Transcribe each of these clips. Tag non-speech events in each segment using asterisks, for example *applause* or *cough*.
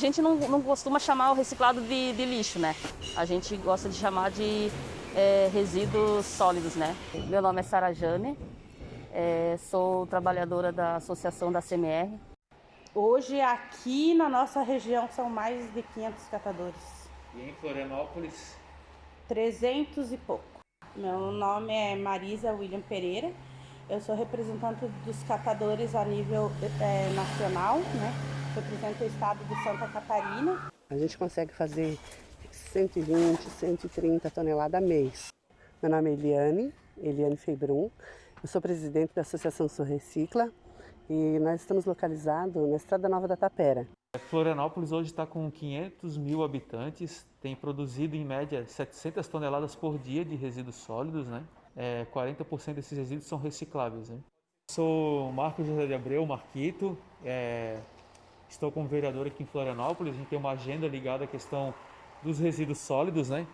gente não, não costuma chamar o reciclado de, de, lixo, né? A gente gosta de chamar de é, resíduos sólidos, né? Meu nome é Sara Jane, é, sou trabalhadora da Associação da CMR. Hoje aqui na nossa região são mais de 500 catadores. E em Florianópolis? 300 e pouco. Meu nome é Marisa William Pereira, eu sou representante dos catadores a nível é, nacional, né? Represento o estado de Santa Catarina. A gente consegue fazer 120, 130 toneladas mês. Meu nome é Eliane, Eliane Feibrum, eu sou presidente da Associação Sul Recicla e nós estamos localizados na Estrada Nova da Tapera. Florianópolis hoje está com 500 mil habitantes, tem produzido em média 700 toneladas por dia de resíduos sólidos, né? É, 40% desses resíduos são recicláveis. Né? Sou Marcos José de Abreu, Marquito, é, estou como vereador aqui em Florianópolis, a gente tem uma agenda ligada à questão dos resíduos sólidos, né?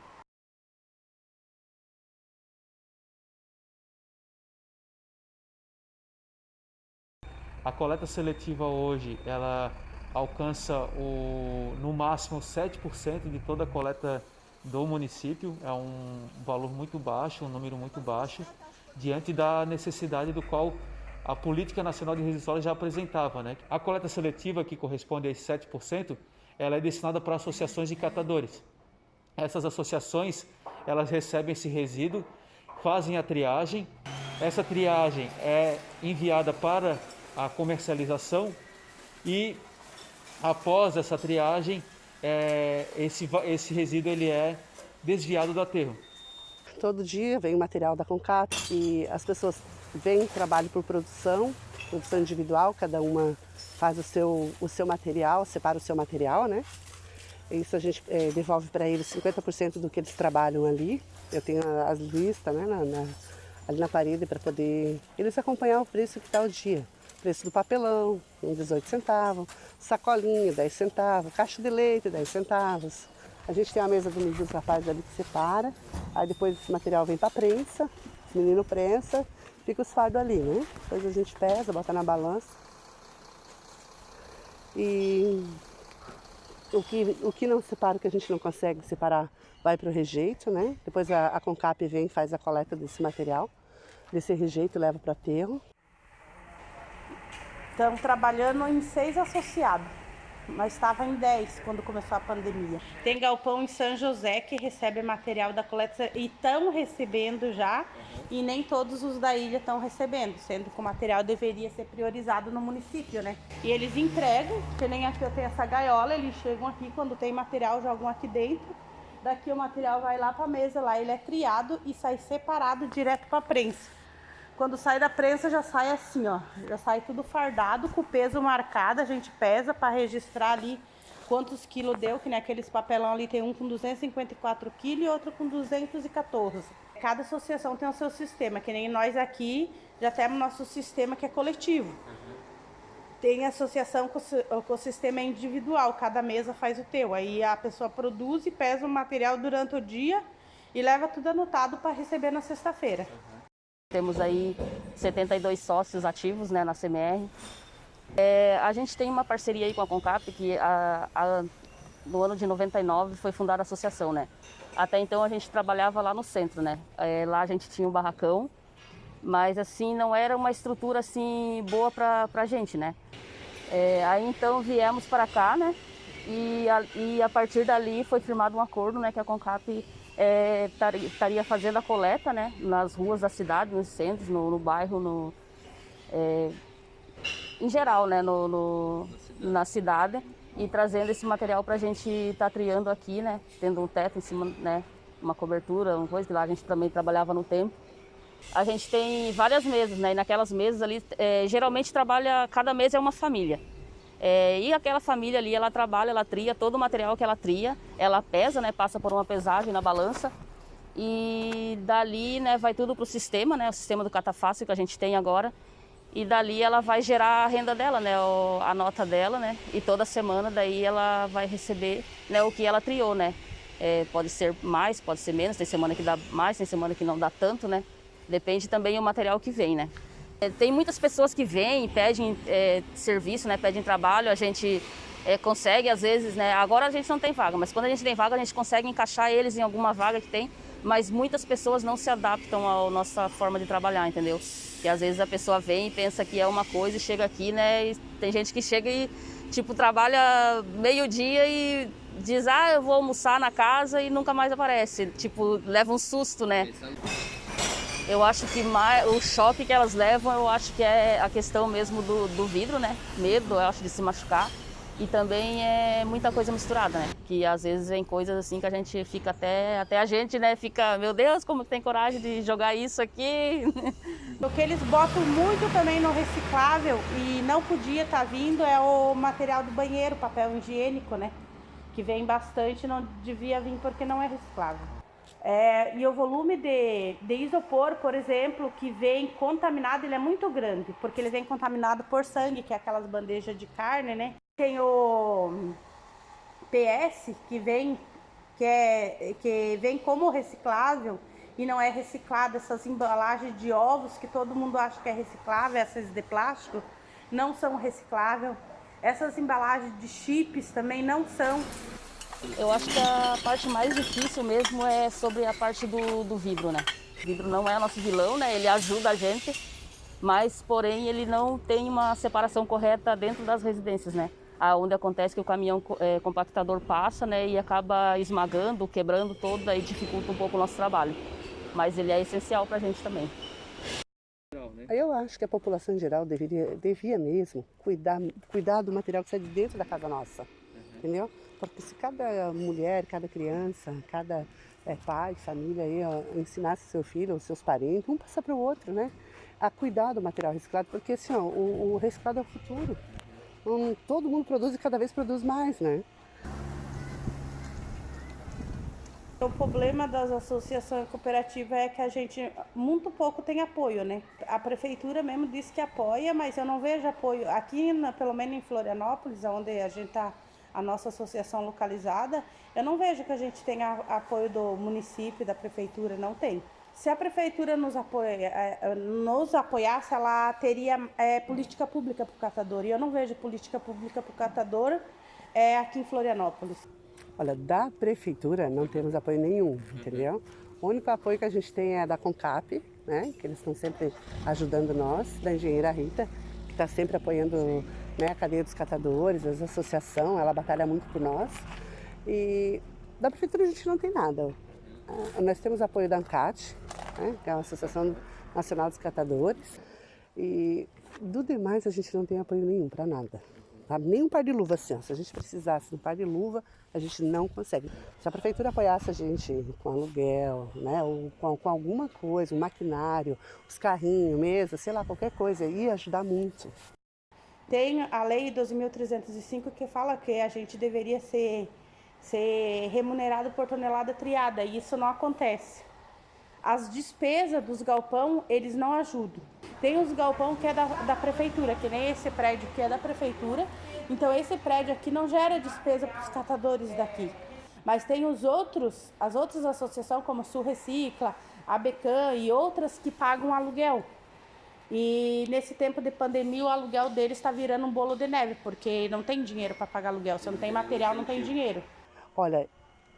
A coleta seletiva hoje, ela alcança o, no máximo 7% de toda a coleta do município, é um valor muito baixo, um número muito baixo, diante da necessidade do qual a Política Nacional de Resíduos Sólidos já apresentava. Né? A coleta seletiva, que corresponde a esse 7%, ela é destinada para associações de catadores. Essas associações, elas recebem esse resíduo, fazem a triagem, essa triagem é enviada para a comercialização e após essa triagem é, esse, esse resíduo ele é desviado do aterro. Todo dia vem o material da Concap e as pessoas vêm, trabalham por produção, produção individual, cada uma faz o seu, o seu material, separa o seu material, né? Isso a gente é, devolve para eles 50% do que eles trabalham ali. Eu tenho as listas né, na, na, ali na parede para poder eles acompanhar o preço que está o dia preço do papelão, um 18 centavos, sacolinha, 10 centavos, caixa de leite, 10 centavos. A gente tem a mesa do dos rapazes ali que separa, aí depois esse material vem para a prensa, os meninos prensa, fica os fardos ali, né? Depois a gente pesa, bota na balança. E o que, o que não separa, o que a gente não consegue separar, vai para o rejeito, né? Depois a, a Concap vem e faz a coleta desse material, desse rejeito leva para aterro. Estamos trabalhando em seis associados, mas estava em dez quando começou a pandemia. Tem galpão em São José que recebe material da coleta e estão recebendo já, e nem todos os da ilha estão recebendo, sendo que o material deveria ser priorizado no município, né? E eles entregam, que nem aqui eu tenho essa gaiola, eles chegam aqui, quando tem material, jogam aqui dentro. Daqui o material vai lá para a mesa, lá ele é triado e sai separado direto para a prensa. Quando sai da prensa já sai assim, ó, já sai tudo fardado, com o peso marcado, a gente pesa para registrar ali quantos quilos deu, que naqueles papelão ali tem um com 254 quilos e outro com 214. Cada associação tem o seu sistema, que nem nós aqui já temos nosso sistema que é coletivo. Tem associação com, o sistema individual, cada mesa faz o teu. Aí a pessoa produz e pesa o material durante o dia e leva tudo anotado para receber na sexta-feira. Temos aí 72 sócios ativos né, na CMR. É, a gente tem uma parceria aí com a Concap, que a, a, no ano de 99 foi fundada a associação, né? Até então a gente trabalhava lá no centro, né? É, lá a gente tinha um barracão, mas assim não era uma estrutura assim boa para a gente, né? É, aí então viemos para cá, né? E a, e a partir dali foi firmado um acordo, né? Que a Concap é, estaria fazendo a coleta né, nas ruas da cidade, nos centros, no, no bairro, no, é, em geral, né, no, no, na cidade, e trazendo esse material para a gente estar tá triando aqui, né, tendo um teto em cima, né, uma cobertura, uma coisa que lá a gente também trabalhava no tempo. A gente tem várias mesas, né, e naquelas mesas ali, é, geralmente trabalha, cada mesa é uma família. É, e aquela família ali, ela trabalha, ela tria todo o material que ela tria, ela pesa, né, passa por uma pesagem na balança. E dali né, vai tudo para o sistema, né, o sistema do catafácil que a gente tem agora. E dali ela vai gerar a renda dela, né, a nota dela, né, e toda semana daí ela vai receber né, o que ela triou, né. É, pode ser mais, pode ser menos, tem semana que dá mais, tem semana que não dá tanto, né, depende também do material que vem, né. É, tem muitas pessoas que vêm, pedem é, serviço, né, pedem trabalho, a gente é, consegue, às vezes, né? Agora a gente não tem vaga, mas quando a gente tem vaga, a gente consegue encaixar eles em alguma vaga que tem, mas muitas pessoas não se adaptam à nossa forma de trabalhar, entendeu? Que às vezes a pessoa vem e pensa que é uma coisa e chega aqui, né? Tem gente que chega e, tipo, trabalha meio-dia e diz, ah, eu vou almoçar na casa e nunca mais aparece. Tipo, leva um susto, né? Eu acho que mais, o choque que elas levam, eu acho que é a questão mesmo do, do vidro, né? Medo, eu acho, de se machucar. E também é muita coisa misturada, né? Que às vezes vem coisas assim que a gente fica até, até a gente, né? Fica, meu Deus, como tem coragem de jogar isso aqui? *laughs* O que eles botam muito também no reciclável e não podia estar tá vindo é o material do banheiro, papel higiênico, né? Que vem bastante, não devia vir porque não é reciclável. É, e o volume de, de isopor, por exemplo, que vem contaminado, ele é muito grande, porque ele vem contaminado por sangue, que é aquelas bandejas de carne, né? Tem o PS, que vem, que, é, que vem como reciclável e não é reciclado. Essas embalagens de ovos, que todo mundo acha que é reciclável, essas de plástico, não são recicláveis. Essas embalagens de chips também não são. Eu acho que a parte mais difícil mesmo é sobre a parte do, do vidro, né? O vidro não é nosso vilão, né? Ele ajuda a gente, mas porém ele não tem uma separação correta dentro das residências, né? Onde acontece que o caminhão é, compactador passa, né? E acaba esmagando, quebrando todo, aí dificulta um pouco o nosso trabalho. Mas ele é essencial para a gente também. Eu acho que a população em geral deveria, devia mesmo cuidar, cuidar do material que sai de dentro da casa nossa. Entendeu? Porque se cada mulher, cada criança, cada é, pai, família aí, ó, ensinasse seu filho ou seus parentes, um passar para o outro, né? A cuidar do material reciclado, porque assim, ó, o, o reciclado é o futuro. Um, todo mundo produz e cada vez produz mais, né? O problema das associações cooperativas é que a gente muito pouco tem apoio, né? A prefeitura mesmo diz que apoia, mas eu não vejo apoio. Aqui, na, pelo menos em Florianópolis, onde a gente está a nossa associação localizada, eu não vejo que a gente tenha apoio do município, da prefeitura, não tem. Se a prefeitura nos, apoia, é, é, nos apoiasse, ela teria é, política pública para o catador. E eu não vejo política pública para o catador é, aqui em Florianópolis. Olha, da prefeitura não temos apoio nenhum, entendeu? O único apoio que a gente tem é da CONCAP, né? Que eles estão sempre ajudando nós, da engenheira Rita, que está sempre apoiando né, a cadeia dos catadores, a associação, ela batalha muito por nós. E da prefeitura a gente não tem nada. Ah, nós temos apoio da ANCAT, né, que é a Associação Nacional dos Catadores, e do demais a gente não tem apoio nenhum para nada. Tá? Nem um par de luva assim, ó. se a gente precisasse de um par de luva, a gente não consegue. Se a prefeitura apoiasse a gente com aluguel, né, ou com, com alguma coisa, um maquinário, os carrinhos, mesa, sei lá, qualquer coisa, ia ajudar muito. Tem a lei 12.305 que fala que a gente deveria ser, ser remunerado por tonelada triada, e isso não acontece. As despesas dos galpão, eles não ajudam. Tem os galpão que é da, da prefeitura, que nem esse prédio que é da prefeitura, então esse prédio aqui não gera despesa para os catadores daqui. Mas tem os outros, as outras associações como Sul Recicla, a Becan e outras que pagam aluguel. E nesse tempo de pandemia, o aluguel deles está virando um bolo de neve, porque não tem dinheiro para pagar aluguel. Se não tem material, não tem dinheiro. Olha,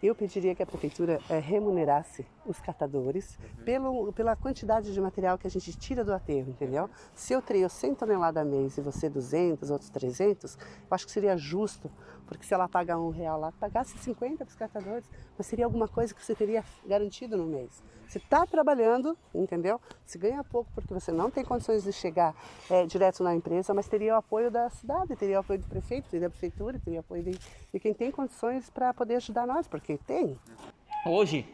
eu pediria que a prefeitura é, remunerasse os catadores uhum. pelo, pela quantidade de material que a gente tira do aterro, entendeu? Se eu treino 100 toneladas a mês e você 200, outros 300, eu acho que seria justo, porque se ela pagar um real lá, pagasse 50 para os catadores, mas seria alguma coisa que você teria garantido no mês. Você está trabalhando, entendeu? Se ganha pouco porque você não tem condições de chegar é, direto na empresa, mas teria o apoio da cidade, teria o apoio do prefeito, teria a prefeitura, teria o apoio de, de quem tem condições para poder ajudar nós, porque tem. Hoje,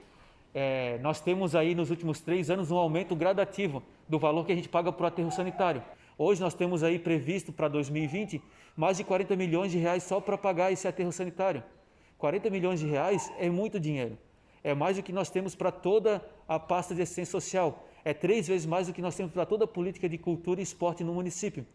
é, nós temos aí nos últimos três anos um aumento gradativo do valor que a gente paga para o aterro sanitário. Hoje nós temos aí previsto para 2020 mais de 40 milhões de reais só para pagar esse aterro sanitário. 40 milhões de reais é muito dinheiro é mais do que nós temos para toda a pasta de assistência social. É três vezes mais do que nós temos para toda a política de cultura e esporte no município.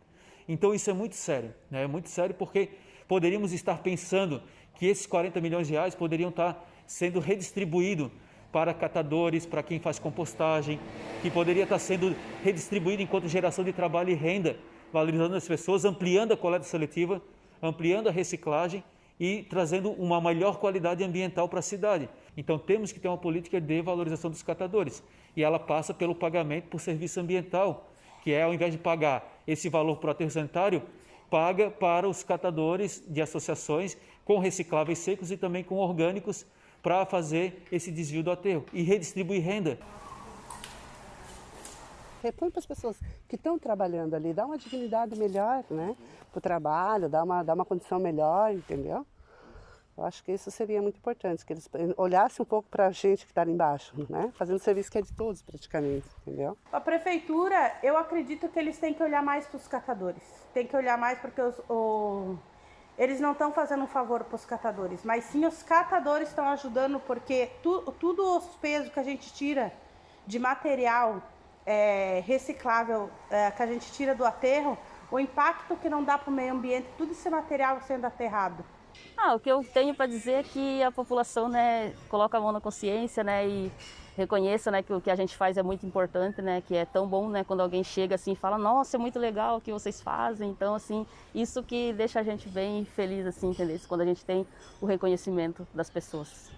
Então isso é muito sério, né? é muito sério porque poderíamos estar pensando que esses 40 milhões de reais poderiam estar sendo redistribuídos para catadores, para quem faz compostagem, que poderia estar sendo redistribuído enquanto geração de trabalho e renda, valorizando as pessoas, ampliando a coleta seletiva, ampliando a reciclagem e trazendo uma melhor qualidade ambiental para a cidade. Então temos que ter uma política de valorização dos catadores e ela passa pelo pagamento por serviço ambiental, que é ao invés de pagar esse valor para o aterro sanitário, paga para os catadores de associações com recicláveis secos e também com orgânicos para fazer esse desvio do aterro e redistribuir renda. Repõe para as pessoas que estão trabalhando ali, dá uma dignidade melhor né, para o trabalho, dá uma, dá uma condição melhor, entendeu? Eu acho que isso seria muito importante, que eles olhassem um pouco para a gente que está ali embaixo, né? Fazendo serviço que é de todos praticamente, entendeu? A prefeitura, eu acredito que eles têm que olhar mais para os catadores. Tem que olhar mais porque os, o, eles não estão fazendo um favor para os catadores, mas sim os catadores estão ajudando porque tu, tudo os pesos que a gente tira de material é, reciclável é, que a gente tira do aterro, o impacto que não dá para o meio ambiente, tudo esse material sendo aterrado. Ah, o que eu tenho para dizer é que a população né, coloca a mão na consciência né, e reconheça né, que o que a gente faz é muito importante, né, que é tão bom né, quando alguém chega assim e fala, nossa, é muito legal o que vocês fazem. Então, assim, isso que deixa a gente bem feliz, assim, entendeu? Quando a gente tem o reconhecimento das pessoas.